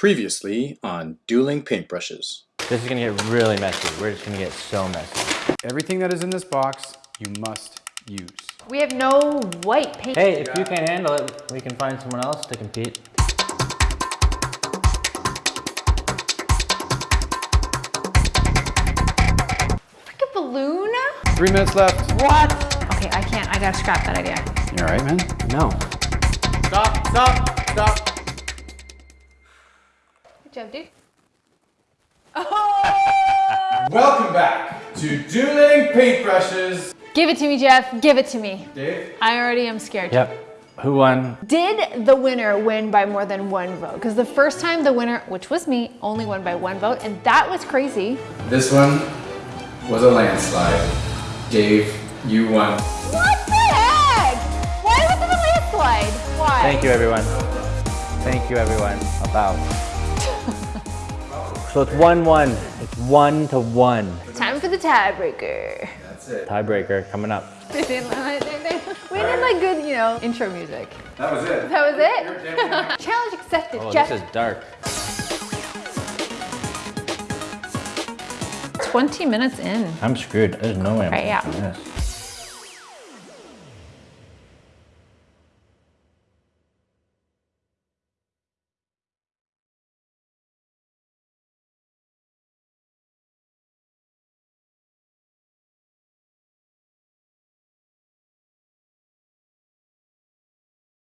Previously on Dueling Paintbrushes. This is gonna get really messy. We're just gonna get so messy. Everything that is in this box, you must use. We have no white paint. Hey, if you can't handle it, we can find someone else to compete. Like a balloon? Three minutes left. What? Okay, I can't. I gotta scrap that idea. You all right, man? No. Stop, stop, stop. Good job, dude. Welcome back to Dueling Paintbrushes. Give it to me, Jeff. Give it to me. Dave? I already am scared. Yep. Who won? Did the winner win by more than one vote? Because the first time the winner, which was me, only won by one vote, and that was crazy. This one was a landslide. Dave, you won. What the heck? Why was it a landslide? Why? Thank you, everyone. Thank you, everyone. About. So it's one-one. It's one to one. Time for the tiebreaker. That's it. Tiebreaker coming up. we didn't like good, you know, intro music. That was it. That was it? Challenge accepted. Oh, Jeff, this is dark. 20 minutes in. I'm screwed. There's no way I'm Right, yeah. doing this.